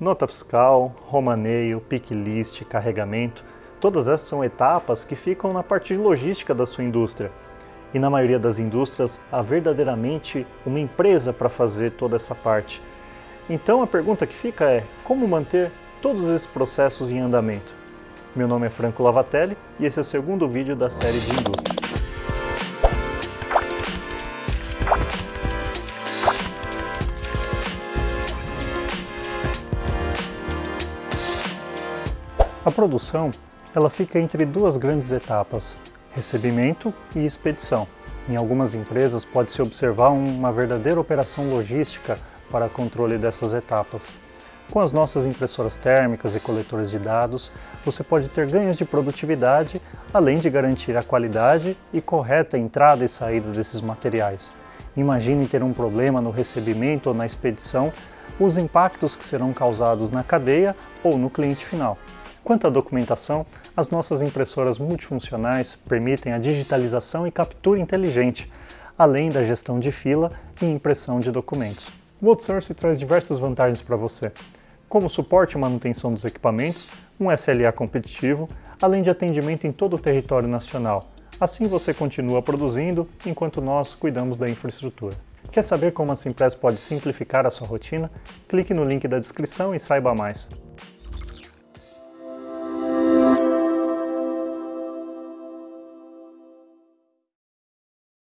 Nota fiscal, romaneio, pick list, carregamento, todas essas são etapas que ficam na parte de logística da sua indústria. E na maioria das indústrias, há verdadeiramente uma empresa para fazer toda essa parte. Então a pergunta que fica é, como manter todos esses processos em andamento? Meu nome é Franco Lavatelli e esse é o segundo vídeo da série de indústria. A produção ela fica entre duas grandes etapas, recebimento e expedição. Em algumas empresas pode-se observar uma verdadeira operação logística para controle dessas etapas. Com as nossas impressoras térmicas e coletores de dados, você pode ter ganhos de produtividade, além de garantir a qualidade e correta entrada e saída desses materiais. Imagine ter um problema no recebimento ou na expedição, os impactos que serão causados na cadeia ou no cliente final. Quanto à documentação, as nossas impressoras multifuncionais permitem a digitalização e captura inteligente, além da gestão de fila e impressão de documentos. O outsourcing traz diversas vantagens para você, como suporte e manutenção dos equipamentos, um SLA competitivo, além de atendimento em todo o território nacional. Assim você continua produzindo, enquanto nós cuidamos da infraestrutura. Quer saber como a Simpress pode simplificar a sua rotina? Clique no link da descrição e saiba mais.